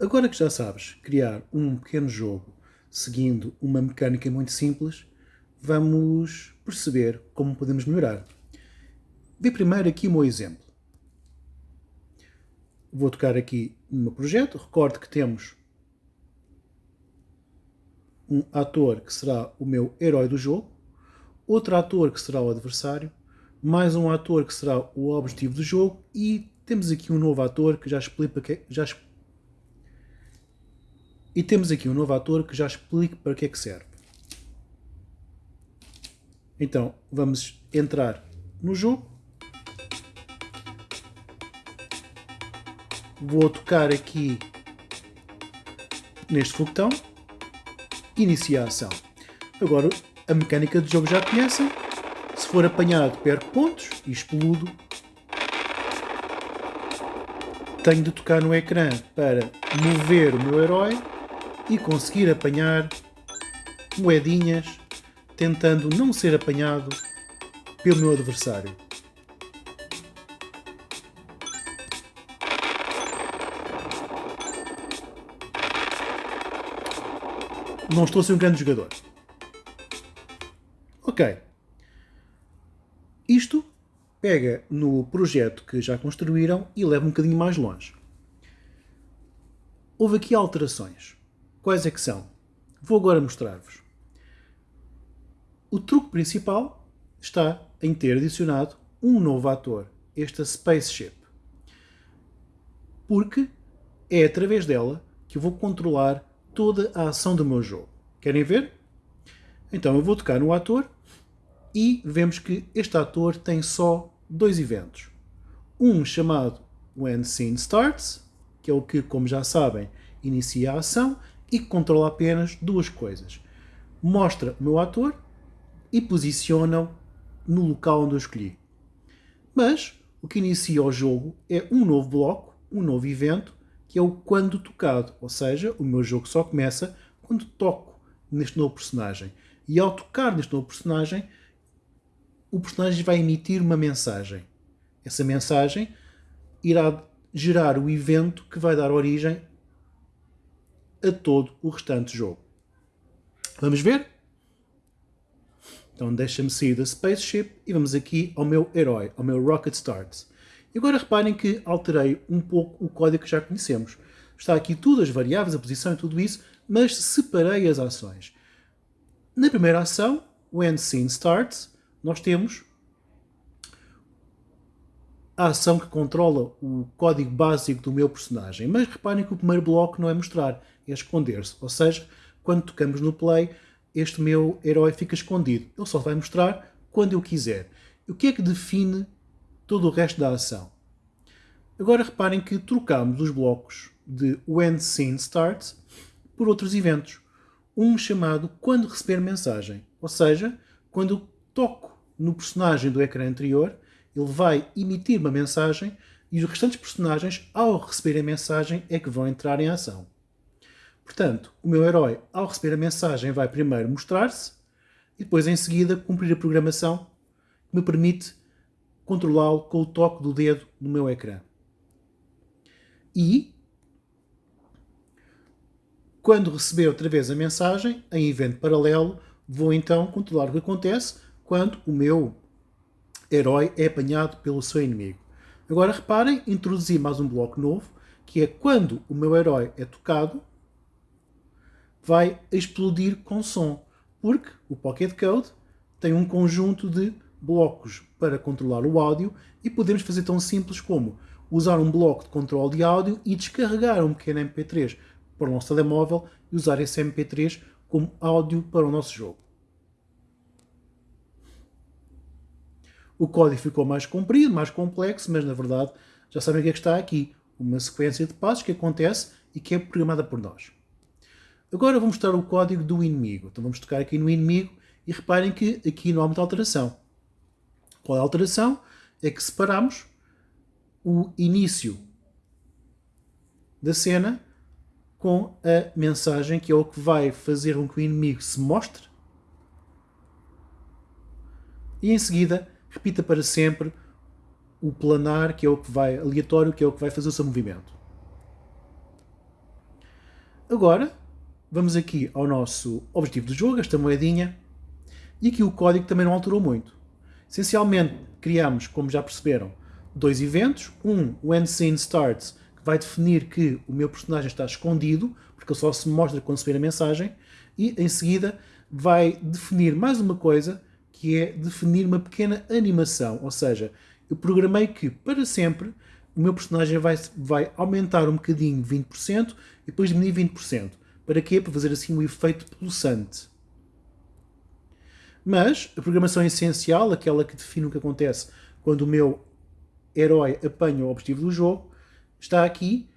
Agora que já sabes criar um pequeno jogo seguindo uma mecânica muito simples, vamos perceber como podemos melhorar. Vê primeiro aqui o meu exemplo. Vou tocar aqui no meu projeto. Recorde que temos um ator que será o meu herói do jogo, outro ator que será o adversário, mais um ator que será o objetivo do jogo e temos aqui um novo ator que já explica, já, e temos aqui um novo ator que já explica para que é que serve. Então, vamos entrar no jogo. Vou tocar aqui neste foguetão. Iniciar a ação. Agora, a mecânica do jogo já conhecem. Se for apanhado, perco pontos e explodo. Tenho de tocar no ecrã para mover o meu herói e conseguir apanhar moedinhas tentando não ser apanhado pelo meu adversário. Não estou a ser um grande jogador. Ok. Isto pega no projeto que já construíram e leva um bocadinho mais longe. Houve aqui alterações. Quais é que são? Vou agora mostrar-vos. O truque principal está em ter adicionado um novo ator, esta Spaceship. Porque é através dela que eu vou controlar toda a ação do meu jogo. Querem ver? Então eu vou tocar no ator e vemos que este ator tem só dois eventos. Um chamado When Scene Starts, que é o que, como já sabem, inicia a ação, e controla apenas duas coisas. Mostra o meu ator e posiciona-o no local onde eu escolhi. Mas o que inicia o jogo é um novo bloco, um novo evento, que é o quando tocado, ou seja, o meu jogo só começa quando toco neste novo personagem. E ao tocar neste novo personagem, o personagem vai emitir uma mensagem. Essa mensagem irá gerar o evento que vai dar origem a todo o restante jogo. Vamos ver? Então deixa-me sair da Spaceship e vamos aqui ao meu herói, ao meu Rocket Starts. E agora reparem que alterei um pouco o código que já conhecemos. Está aqui tudo, as variáveis, a posição e tudo isso, mas separei as ações. Na primeira ação, When Scene Starts, nós temos a ação que controla o código básico do meu personagem. Mas reparem que o primeiro bloco não é mostrar, é esconder-se. Ou seja, quando tocamos no play, este meu herói fica escondido. Ele só vai mostrar quando eu quiser. O que é que define todo o resto da ação? Agora reparem que trocamos os blocos de When Scene Starts por outros eventos. Um chamado Quando Receber Mensagem. Ou seja, quando toco no personagem do ecrã anterior, ele vai emitir uma mensagem e os restantes personagens, ao receber a mensagem, é que vão entrar em ação. Portanto, o meu herói, ao receber a mensagem, vai primeiro mostrar-se e depois, em seguida, cumprir a programação que me permite controlá-lo com o toque do dedo no meu ecrã. E, quando receber outra vez a mensagem, em evento paralelo, vou então controlar o que acontece quando o meu herói é apanhado pelo seu inimigo. Agora reparem, introduzi mais um bloco novo, que é quando o meu herói é tocado, vai explodir com som, porque o Pocket Code tem um conjunto de blocos para controlar o áudio e podemos fazer tão simples como usar um bloco de controle de áudio e descarregar um pequeno MP3 para o nosso telemóvel e usar esse MP3 como áudio para o nosso jogo. O código ficou mais comprido, mais complexo, mas na verdade já sabem o que é que está aqui. Uma sequência de passos que acontece e que é programada por nós. Agora vou mostrar o código do inimigo. Então vamos tocar aqui no inimigo e reparem que aqui não há muita alteração. Qual é a alteração? É que separamos o início da cena com a mensagem que é o que vai fazer com que o inimigo se mostre e em seguida repita para sempre o planar, que é o que vai aleatório, que é o que vai fazer o seu movimento. Agora, vamos aqui ao nosso objetivo do jogo, esta moedinha, e aqui o código também não alterou muito. Essencialmente, criamos, como já perceberam, dois eventos. Um, When Scene Starts, que vai definir que o meu personagem está escondido, porque ele só se mostra quando se vê a mensagem. E, em seguida, vai definir mais uma coisa, que é definir uma pequena animação. Ou seja, eu programei que, para sempre, o meu personagem vai, vai aumentar um bocadinho 20% e depois diminuir 20%. Para quê? Para fazer assim um efeito pulsante. Mas a programação essencial, aquela que define o que acontece quando o meu herói apanha o objetivo do jogo, está aqui.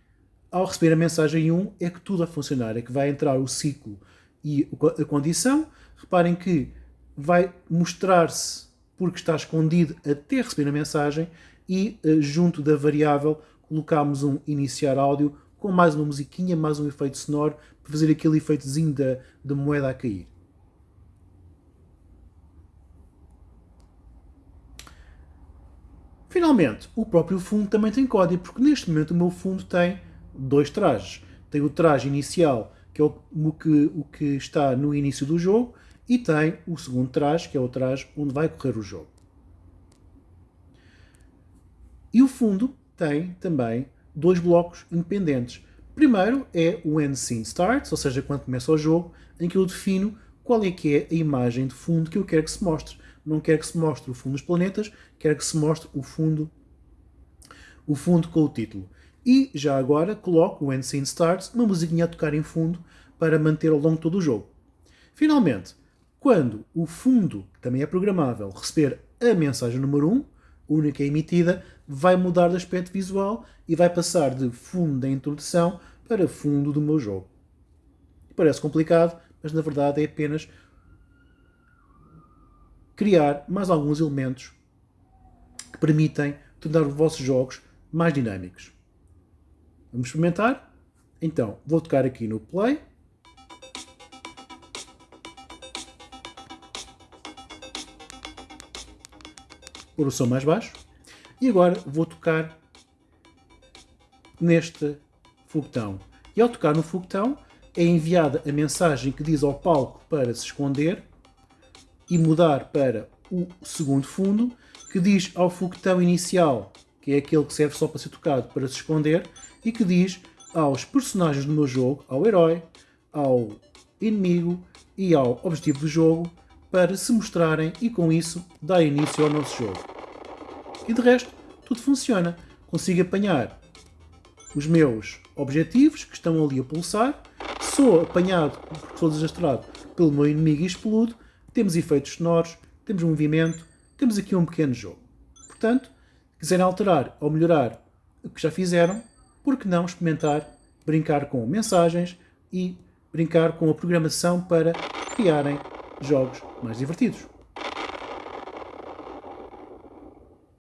Ao receber a mensagem 1, é que tudo a funcionar, é que vai entrar o ciclo e a condição. Reparem que vai mostrar-se porque está escondido até receber a mensagem e eh, junto da variável colocamos um iniciar áudio com mais uma musiquinha, mais um efeito sonoro para fazer aquele efeitozinho da, da moeda a cair. Finalmente, o próprio fundo também tem código, porque neste momento o meu fundo tem dois trajes. Tem o traje inicial, que é o, que, o que está no início do jogo, e tem o segundo traje, que é o traje onde vai correr o jogo. E o fundo tem também dois blocos independentes. Primeiro é o When Scene Starts, ou seja, quando começa o jogo, em que eu defino qual é que é a imagem de fundo que eu quero que se mostre não quero que se mostre o fundo dos planetas, quero que se mostre o fundo, o fundo com o título. E já agora coloco o End Scene Starts, uma musiquinha a tocar em fundo para manter ao longo de todo o jogo. Finalmente, quando o fundo, também é programável, receber a mensagem número 1, única emitida, vai mudar de aspecto visual e vai passar de fundo da introdução para fundo do meu jogo. Parece complicado, mas na verdade é apenas criar mais alguns elementos que permitem tornar os vossos jogos mais dinâmicos. Vamos experimentar? Então, vou tocar aqui no Play. Por o som mais baixo. E agora vou tocar neste foguetão. E ao tocar no foguetão, é enviada a mensagem que diz ao palco para se esconder e mudar para o segundo fundo, que diz ao foguetão inicial, que é aquele que serve só para ser tocado para se esconder, e que diz aos personagens do meu jogo, ao herói, ao inimigo e ao objetivo do jogo, para se mostrarem e com isso dar início ao nosso jogo. E de resto, tudo funciona. Consigo apanhar os meus objetivos que estão ali a pulsar, sou apanhado, porque sou desastrado, pelo meu inimigo e explodo, temos efeitos sonoros, temos movimento, temos aqui um pequeno jogo. Portanto, se quiserem alterar ou melhorar o que já fizeram, por que não experimentar brincar com mensagens e brincar com a programação para criarem jogos mais divertidos?